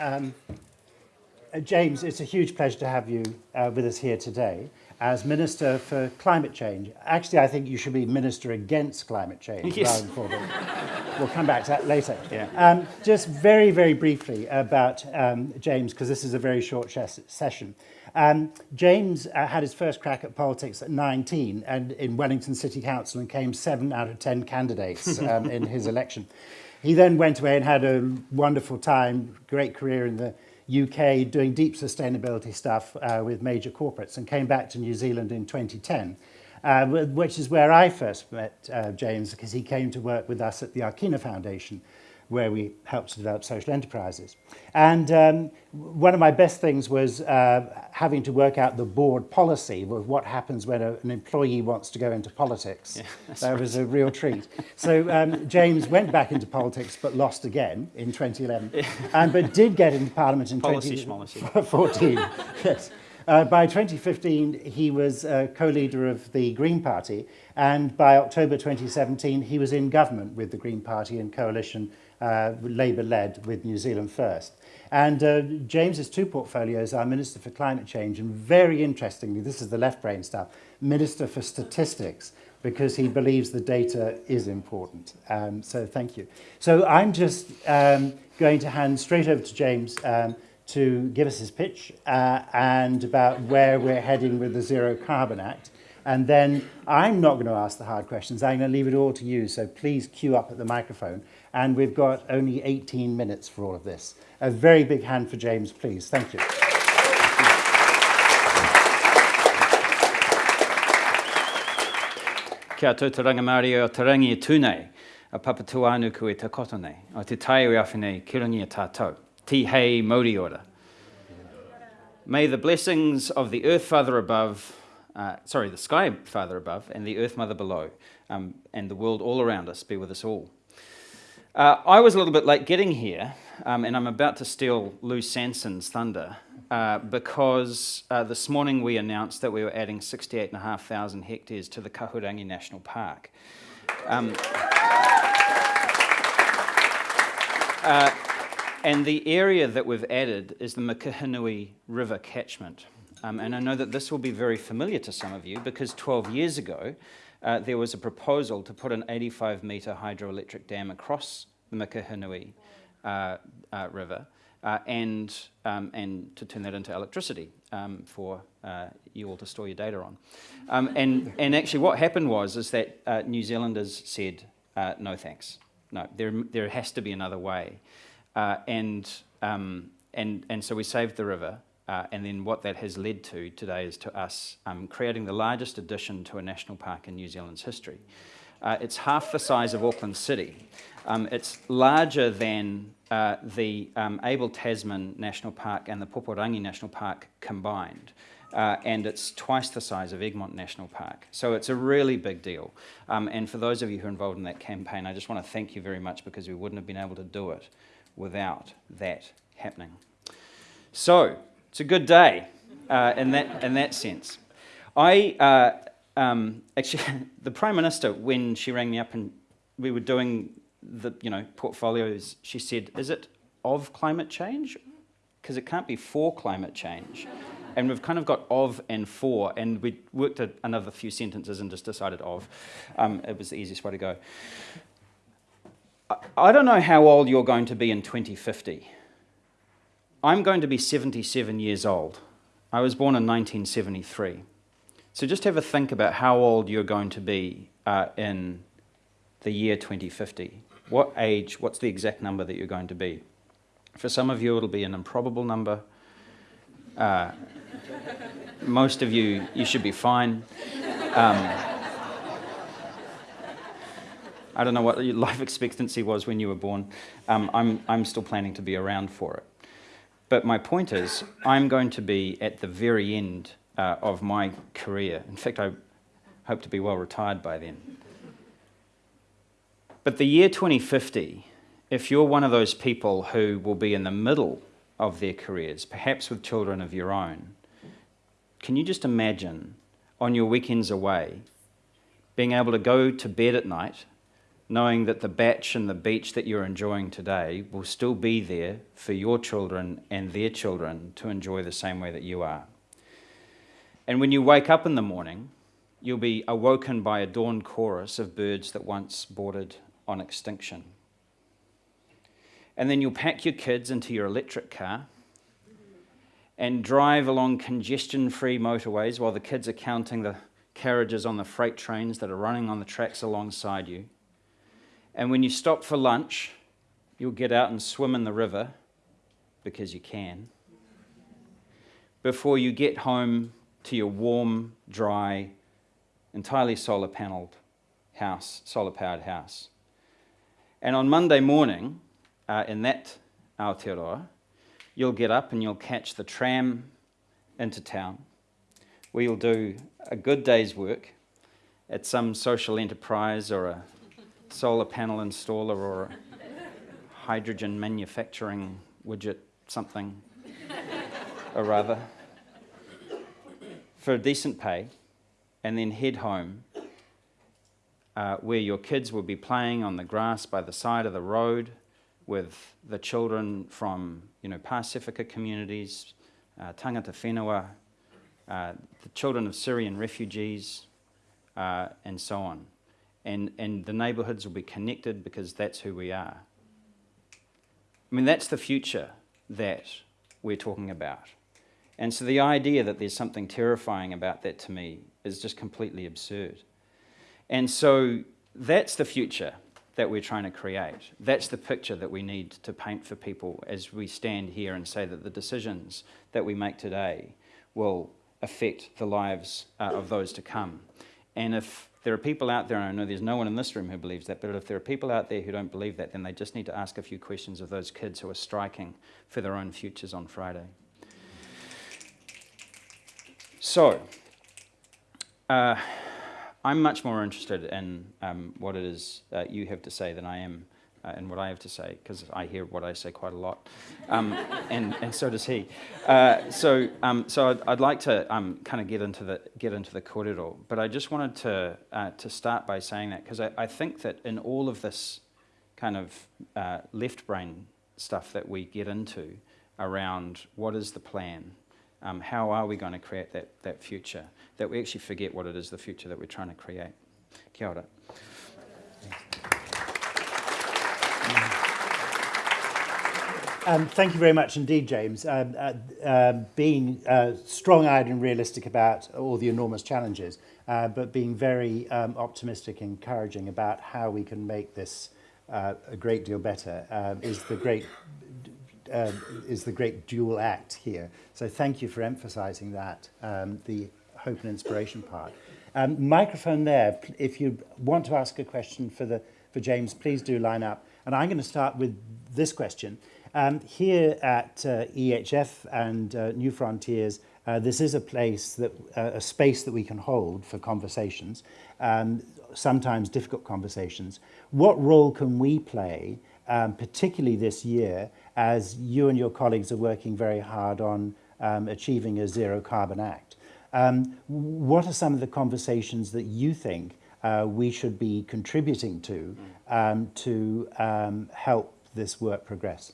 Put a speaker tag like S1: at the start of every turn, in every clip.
S1: Um, uh, James, it's a huge pleasure to have you uh, with us here today as Minister for Climate Change. Actually, I think you should be Minister against climate change
S2: yes.
S1: we'll come back to that later.
S2: Yeah.
S1: Um, just very, very briefly about um, James, because this is a very short session. Um, James uh, had his first crack at politics at 19 and in Wellington City Council and came seven out of 10 candidates um, in his election. He then went away and had a wonderful time, great career in the UK doing deep sustainability stuff uh, with major corporates and came back to New Zealand in 2010, uh, which is where I first met uh, James because he came to work with us at the Akina Foundation where we helped to develop social enterprises. And um, one of my best things was uh, having to work out the board policy of what happens when a, an employee wants to go into politics. Yeah, that right. was a real treat. So um, James went back into politics but lost again in 2011, yeah. and, but did get into Parliament in
S2: policy
S1: 2014. yes. Uh, by 2015, he was uh, co-leader of the Green Party, and by October 2017, he was in government with the Green Party in coalition uh, Labour-led with New Zealand First. And uh, James's two portfolios are Minister for Climate Change and very interestingly, this is the left brain stuff, Minister for Statistics, because he believes the data is important. Um, so thank you. So I'm just um, going to hand straight over to James um, to give us his pitch uh, and about where we're heading with the Zero Carbon Act. And then I'm not going to ask the hard questions. I'm going to leave it all to you. So please queue up at the microphone and we've got only 18 minutes for all of this. A very big hand for James, please. Thank you.
S2: Kia e a te koto nei, o te tai o awhinei ki tātou. Ti hei mauri ora. May the blessings of the earth father above, uh, sorry, the sky father above and the earth mother below, um, and the world all around us be with us all. Uh, I was a little bit late getting here, um, and I'm about to steal Lou Sanson's thunder, uh, because uh, this morning we announced that we were adding 68,500 hectares to the Kahurangi National Park. Um, uh, and the area that we've added is the Mokihinui River catchment. Um, and I know that this will be very familiar to some of you because 12 years ago, uh, there was a proposal to put an 85 metre hydroelectric dam across the Mokihinui uh, uh, River uh, and, um, and to turn that into electricity um, for uh, you all to store your data on. Um, and, and actually what happened was is that uh, New Zealanders said, no thanks. No, there, there has to be another way. and, um, and, and so we saved the river uh, and then what that has led to today is to us um, creating the largest addition to a national park in New Zealand's history. Uh, it's half the size of Auckland City. Um, it's larger than uh, the um, Abel Tasman National Park and the Poporangi National Park combined. Uh, and it's twice the size of Egmont National Park. So it's a really big deal. Um, and for those of you who are involved in that campaign, I just want to thank you very much because we wouldn't have been able to do it without that happening. So, it's a good day uh, in, that, in that sense. I, uh, um, actually, the Prime Minister, when she rang me up and we were doing the, you know, portfolios, she said, is it of climate change? Because it can't be for climate change. And we've kind of got of and for, and we worked another few sentences and just decided of. Um, it was the easiest way to go. I, I don't know how old you're going to be in 2050. I'm going to be 77 years old. I was born in 1973. So just have a think about how old you're going to be uh, in the year 2050. What age, what's the exact number that you're going to be? For some of you, it'll be an improbable number. Uh, most of you, you should be fine. Um, I don't know what your life expectancy was when you were born. Um, I'm, I'm still planning to be around for it. But my point is, I'm going to be at the very end uh, of my career. In fact, I hope to be well retired by then. But the year 2050, if you're one of those people who will be in the middle of their careers, perhaps with children of your own, can you just imagine on your weekends away being able to go to bed at night knowing that the batch and the beach that you're enjoying today will still be there for your children and their children to enjoy the same way that you are. And when you wake up in the morning, you'll be awoken by a dawn chorus of birds that once bordered on extinction. And then you'll pack your kids into your electric car and drive along congestion free motorways while the kids are counting the carriages on the freight trains that are running on the tracks alongside you. And when you stop for lunch, you'll get out and swim in the river because you can. Before you get home to your warm, dry, entirely solar paneled house, solar powered house. And on Monday morning, uh, in that Aotearoa, you'll get up and you'll catch the tram into town, where you'll do a good day's work at some social enterprise or a solar panel installer or hydrogen manufacturing widget something or rather for a decent pay and then head home uh, where your kids will be playing on the grass by the side of the road with the children from you know, Pasifika communities, uh, tangata whenua, uh, the children of Syrian refugees, uh, and so on. And, and the neighbourhoods will be connected because that's who we are. I mean, that's the future that we're talking about. And so the idea that there's something terrifying about that to me is just completely absurd. And so that's the future that we're trying to create. That's the picture that we need to paint for people as we stand here and say that the decisions that we make today will affect the lives uh, of those to come. And if there are people out there, and I know there's no one in this room who believes that, but if there are people out there who don't believe that, then they just need to ask a few questions of those kids who are striking for their own futures on Friday. So, uh, I'm much more interested in um, what it is uh, you have to say than I am uh, in what I have to say, because I hear what I say quite a lot, um, and, and so does he. Uh, so, um, so I'd, I'd, like to um, kind of get into the get into the korero, but I just wanted to uh, to start by saying that because I, I, think that in all of this kind of uh, left brain stuff that we get into around what is the plan um, how are we going to create that, that future, that we actually forget what it is, the future that we're trying to create. Kia ora.
S1: Um, thank you very much indeed, James. Um, uh, uh, being uh, strong-eyed and realistic about all the enormous challenges, uh, but being very um, optimistic and encouraging about how we can make this uh, a great deal better um, is the great uh, is the great dual act here. So thank you for emphasizing that, um, the hope and inspiration part. Um, microphone there, if you want to ask a question for, the, for James, please do line up. And I'm going to start with this question. Um, here at uh, EHF and uh, New Frontiers, uh, this is a place that, uh, a space that we can hold for conversations, um, sometimes difficult conversations. What role can we play, um, particularly this year, as you and your colleagues are working very hard on um, achieving a zero carbon act. Um, what are some of the conversations that you think uh, we should be contributing to um, to um, help this work progress?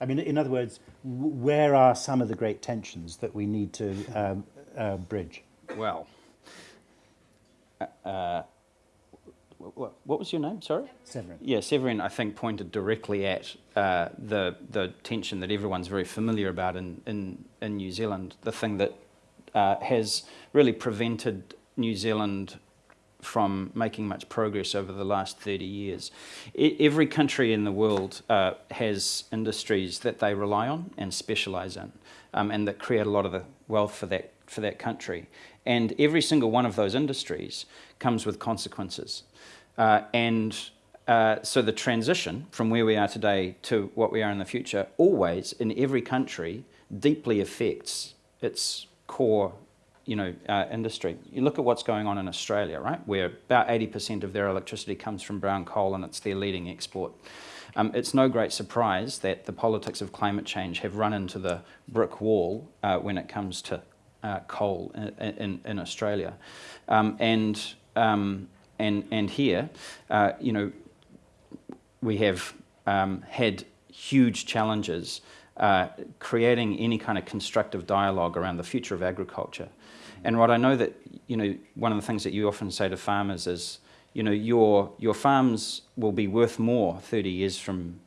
S1: I mean, in other words, where are some of the great tensions that we need to um, uh, bridge?
S2: Well, uh, what, what was your name? Sorry,
S1: Severin.
S2: Yeah, Severin. I think pointed directly at uh, the the tension that everyone's very familiar about in in, in New Zealand. The thing that uh, has really prevented New Zealand from making much progress over the last 30 years. I, every country in the world uh, has industries that they rely on and specialize in, um, and that create a lot of the wealth for that for that country. And every single one of those industries comes with consequences. Uh, and uh, so the transition from where we are today to what we are in the future always in every country deeply affects its core you know, uh, industry. You look at what's going on in Australia, right, where about 80% of their electricity comes from brown coal and it's their leading export. Um, it's no great surprise that the politics of climate change have run into the brick wall uh, when it comes to uh, coal in, in, in Australia. Um, and um, and, and here, uh, you know, we have um, had huge challenges uh, creating any kind of constructive dialogue around the future of agriculture. And what I know that, you know, one of the things that you often say to farmers is, you know, your, your farms will be worth more 30 years from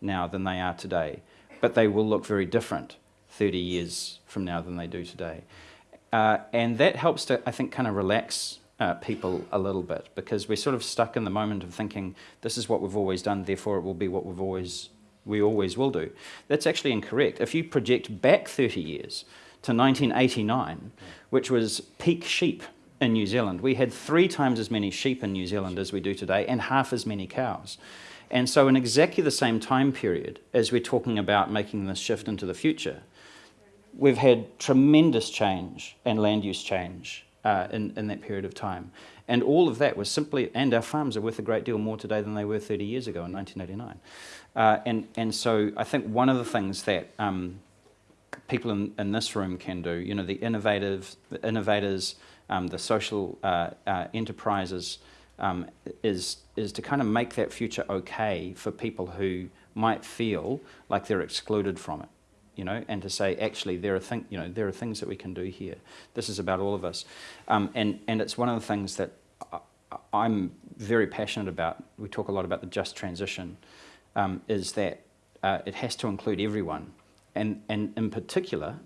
S2: now than they are today, but they will look very different 30 years from now than they do today. Uh, and that helps to, I think, kind of relax uh, people a little bit because we're sort of stuck in the moment of thinking this is what we've always done, therefore it will be what we've always we always will do. That's actually incorrect. If you project back 30 years to 1989, which was peak sheep in New Zealand, we had three times as many sheep in New Zealand as we do today and half as many cows. And so in exactly the same time period as we're talking about making this shift into the future, we've had tremendous change and land use change uh, in, in that period of time. And all of that was simply, and our farms are worth a great deal more today than they were 30 years ago in 1989. Uh, and, and so I think one of the things that um, people in, in this room can do, you know, the innovative, the innovators, um, the social uh, uh, enterprises, um, is, is to kind of make that future okay for people who might feel like they're excluded from it you know, and to say, actually, there are, thing, you know, there are things that we can do here. This is about all of us. Um, and, and it's one of the things that I, am very passionate about. We talk a lot about the just transition, um, is that uh, it has to include everyone. And, and in particular,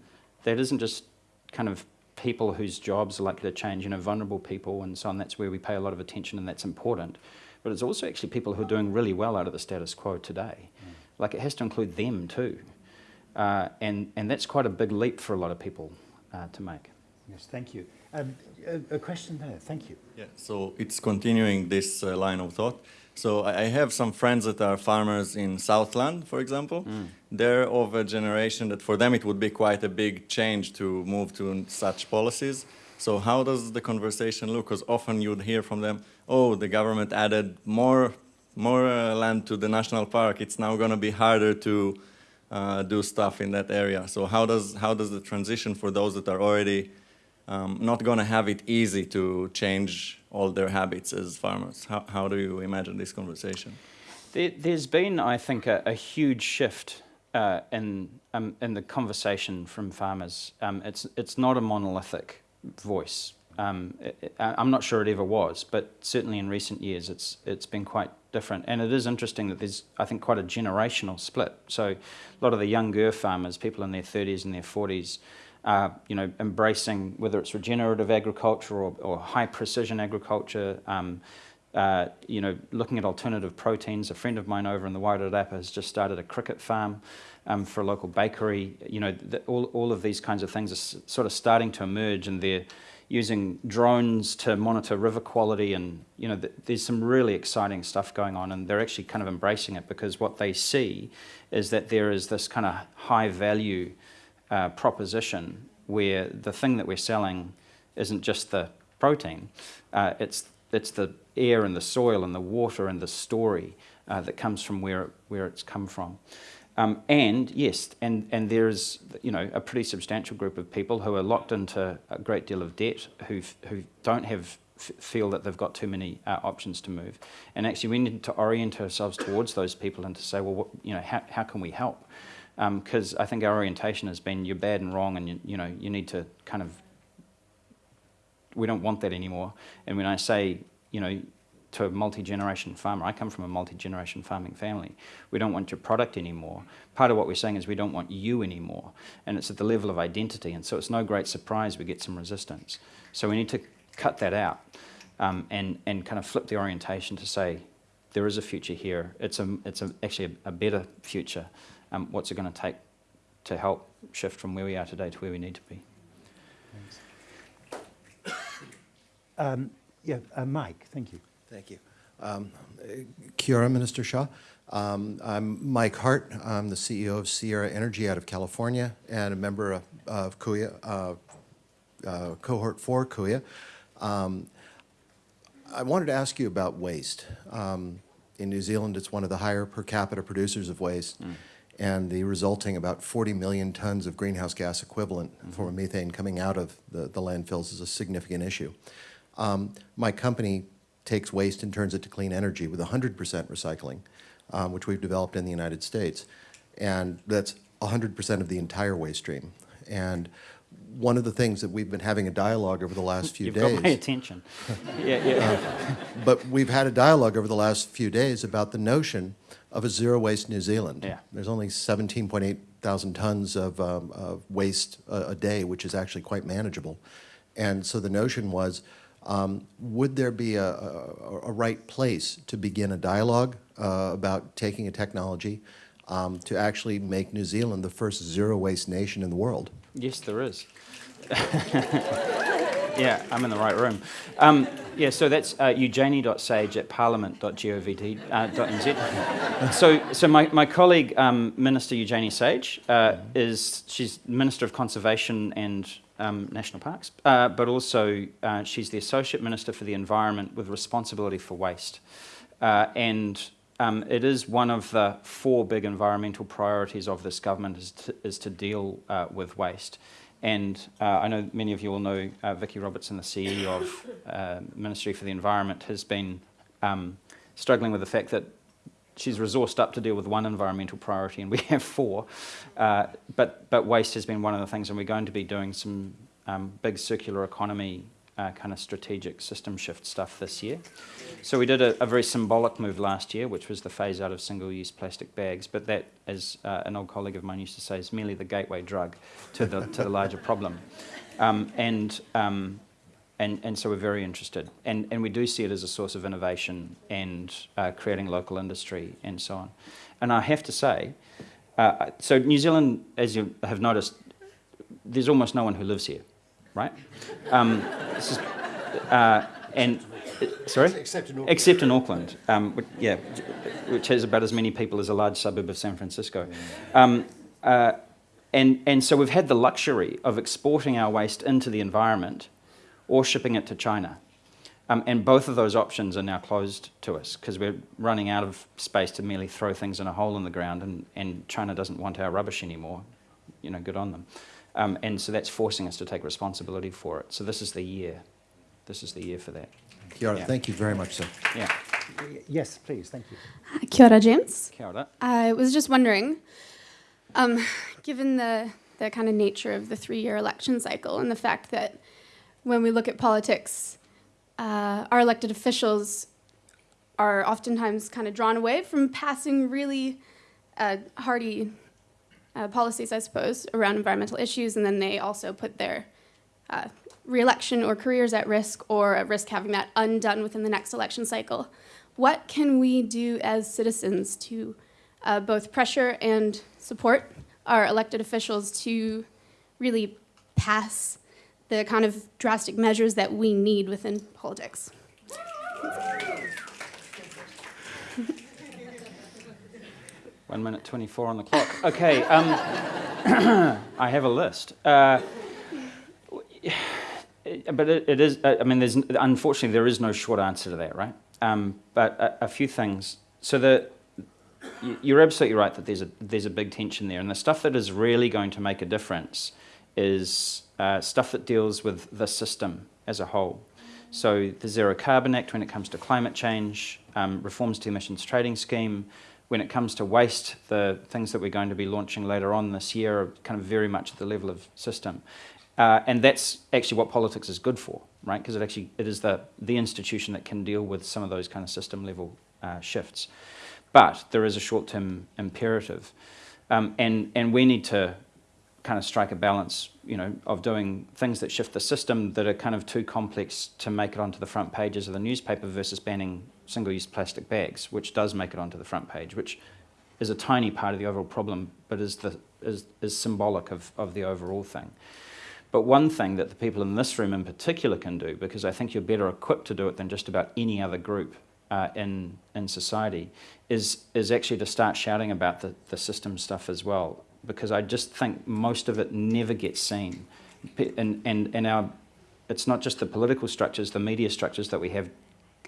S2: that isn't just kind of people whose jobs are likely to change, you know, vulnerable people and so on. That's where we pay a lot of attention and that's important. But it's also actually people who are doing really well out of the status quo today. Mm. Like it has to include them too. Uh, and, and that's quite a big leap for a lot of people uh, to make.
S1: Yes, thank you. Um, a, a, question there, thank you.
S3: Yeah, so it's continuing this uh, line of thought. So I have some friends that are farmers in Southland, for example. Mm. They're of a generation that for them it would be quite a big change to move to such policies. So how does the conversation look? Because often you'd hear from them, oh, the government added more, more uh, land to the national park. It's now going to be harder to uh, do stuff in that area. So how does, how does the transition for those that are already um, not going to have it easy to change all their habits as farmers? How, how do you imagine this conversation?
S2: There, has been, I think, a, a huge shift uh, in, um, in the conversation from farmers. Um, it's, it's not a monolithic voice. Um, it, I'm not sure it ever was, but certainly in recent years it's, it's been quite different. And it is interesting that there's, I think, quite a generational split. So a lot of the younger farmers, people in their 30s and their 40s, are you know, embracing whether it's regenerative agriculture or, or high precision agriculture, um, uh, you know, looking at alternative proteins. A friend of mine over in the Wairarapa has just started a cricket farm um, for a local bakery. You know, the, all, all of these kinds of things are sort of starting to emerge and they're using drones to monitor river quality and you know th there's some really exciting stuff going on and they're actually kind of embracing it because what they see is that there is this kind of high value uh, proposition where the thing that we're selling isn't just the protein uh, it's it's the air and the soil and the water and the story uh, that comes from where where it's come from um, and yes, and, and there's you know a pretty substantial group of people who are locked into a great deal of debt who who don't have feel that they've got too many uh, options to move. And actually, we need to orient ourselves towards those people and to say, well, what, you know, how, how can we help? Because um, I think our orientation has been you're bad and wrong, and you, you know you need to kind of we don't want that anymore. And when I say you know to a multi-generation farmer. I come from a multi-generation farming family. We don't want your product anymore. Part of what we're saying is we don't want you anymore. And it's at the level of identity. And so it's no great surprise we get some resistance. So we need to cut that out um, and, and kind of flip the orientation to say, there is a future here. It's, a, it's a, actually a, a better future. Um, what's it going to take to help shift from where we are today to where we need to be?
S1: Um, yeah, uh, Mike, thank you.
S4: Thank you. Um, Kia ora, Minister Shaw. Um, I'm Mike Hart. I'm the CEO of Sierra Energy out of California and a member of, of Kuya, uh, uh, Cohort 4 Kuya. Um, I wanted to ask you about waste. Um, in New Zealand, it's one of the higher per capita producers of waste, mm. And the resulting about 40 million tons of greenhouse gas equivalent mm -hmm. for methane coming out of the, the landfills is a significant issue. Um, my company takes waste and turns it to clean energy with 100% recycling, um, which we've developed in the United States. And that's 100% of the entire waste stream. And one of the things that we've been having a dialogue over the last few
S2: You've
S4: days.
S2: got my attention. yeah, yeah.
S4: But we've had a dialogue over the last few days about the notion of a zero waste New Zealand.
S2: Yeah.
S4: There's only 17.8 thousand tons of, um, of waste a, a day, which is actually quite manageable. And so the notion was, um, would there be a, a, a right place to begin a dialogue uh, about taking a technology um, to actually make New Zealand the first zero waste nation in the world?
S2: Yes, there is. yeah, I'm in the right room. Um, yeah, so that's uh, eugenie.sage at parliament.govt.nz. Uh, so, so my, my colleague, um, Minister Eugenie Sage, uh, is she's Minister of Conservation and um, National Parks, uh, but also uh, she's the Associate Minister for the Environment with responsibility for waste. Uh, and um, it is one of the four big environmental priorities of this government is to, is to deal with waste. And uh, I know many of you will know uh, Vicky Robertson, the CEO of uh, Ministry for the Environment, has been um, struggling with the fact that she's resourced up to deal with one environmental priority, and we have four. Uh, but but waste has been one of the things, and we're going to be doing some um, big circular economy uh, kind of strategic system shift stuff this year. So we did a, a, very symbolic move last year, which was the phase out of single-use plastic bags. But that, as uh, an old colleague of mine used to say, is merely the gateway drug to the to the larger problem. Um, and um, and and so we're very interested, and and we do see it as a source of innovation and uh, creating local industry and so on. And I have to say, uh, so New Zealand, as you have noticed, there's almost no one who lives here right? Um, is, uh, and sorry,
S1: except in Auckland,
S2: except in Auckland, um, which, yeah, which has about as many people as a large suburb of San Francisco. Um, uh, and and so we've had the luxury of exporting our waste into the environment, or shipping it to China. Um, and both of those options are now closed to us because we're running out of space to merely throw things in a hole in the ground, and, and China doesn't want our rubbish anymore. You know, good on them. Um, and so that's forcing us to take responsibility for it. So this is the year. This is the year for that.
S4: Kia ora.
S2: Yeah.
S4: Thank you very much, sir.
S2: Yeah.
S1: Yes, please, thank you.
S5: Kia ora, James.
S2: Kia ora.
S5: I was just wondering, um, given the, the kind of nature of the three-year election cycle and the fact that when we look at politics, uh, our elected officials are oftentimes kind of drawn away from passing really uh, hardy uh, policies, I suppose, around environmental issues, and then they also put their uh, reelection or careers at risk or at risk having that undone within the next election cycle. What can we do as citizens to uh, both pressure and support our elected officials to really pass the kind of drastic measures that we need within politics?
S2: One minute 24 on the clock. Okay, um, I have a list. Uh, but it, it is, I mean, there's, unfortunately, there is no short answer to that, right? Um, but a, a, few things. So the, you're absolutely right that there's a, there's a big tension there. And the stuff that is really going to make a difference is uh, stuff that deals with the system as a whole. So the Zero Carbon Act when it comes to climate change, um, reforms to emissions trading scheme, when it comes to waste, the things that we're going to be launching later on this year are kind of very much at the level of system. Uh, and that's actually what politics is good for, right? Because it actually it is the, the institution that can deal with some of those kind of system level uh, shifts. But there is a short-term imperative. Um, and, and we need to kind of strike a balance, you know, of doing things that shift the system that are kind of too complex to make it onto the front pages of the newspaper versus banning single-use plastic bags, which does make it onto the front page, which is a tiny part of the overall problem, but is, the, is, is symbolic of, of the overall thing. But one thing that the people in this room in particular can do, because I think you're better equipped to do it than just about any other group uh, in, in society, is, is actually to start shouting about the, the system stuff as well. Because I just think most of it never gets seen. And, and, and our, it's not just the political structures, the media structures that we have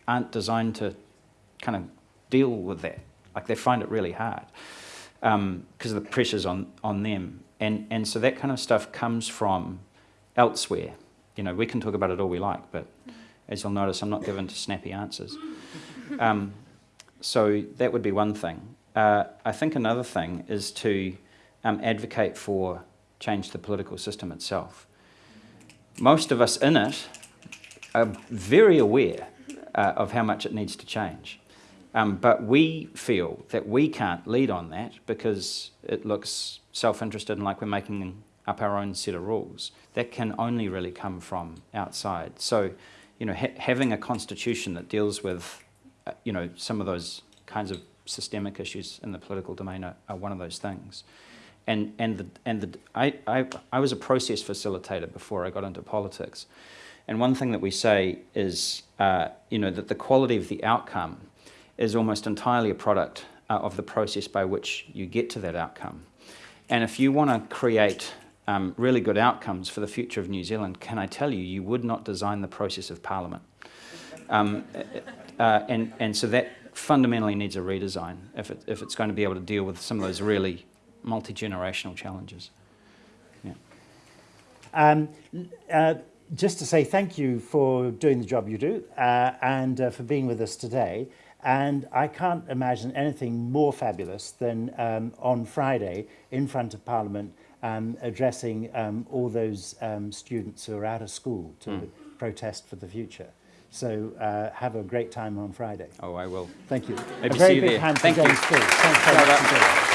S2: aren't designed to kind of deal with that. Like they find it really hard because um, of the pressures on, on them. And, and so that kind of stuff comes from elsewhere. You know, we can talk about it all we like, but As you'll notice, I'm not given to snappy answers. Um, so that would be one thing. Uh, I think another thing is to um, advocate for change the political system itself. Most of us in it are very aware uh, of how much it needs to change. Um, but we feel that we can't lead on that because it looks self-interested and like we're making up our own set of rules. That can only really come from outside. So, you know, ha having a constitution that deals with, uh, you know, some of those kinds of systemic issues in the political domain are, are one of those things. And, and, the, and the, I, I, I was a process facilitator before I got into politics. And one thing that we say is, uh, you know, that the quality of the outcome is almost entirely a product uh, of the process by which you get to that outcome. And if you want to create um, really good outcomes for the future of New Zealand, can I tell you, you would not design the process of Parliament. Um, uh, and, and so that fundamentally needs a redesign if, it, if it's going to be able to deal with some of those really multi-generational challenges. Yeah.
S1: Um, uh, just to say thank you for doing the job you do uh, and uh, for being with us today. And I can't imagine anything more fabulous than um, on Friday in front of Parliament um, addressing um, all those um, students who are out of school to
S2: Mm.
S1: protest for the future. So uh, have a great time on Friday.
S2: Oh, I will.
S1: Thank you.
S2: Maybe
S1: a very
S2: see you
S1: big
S2: there.
S1: hand
S2: Thank
S1: for. James. Thanks very much.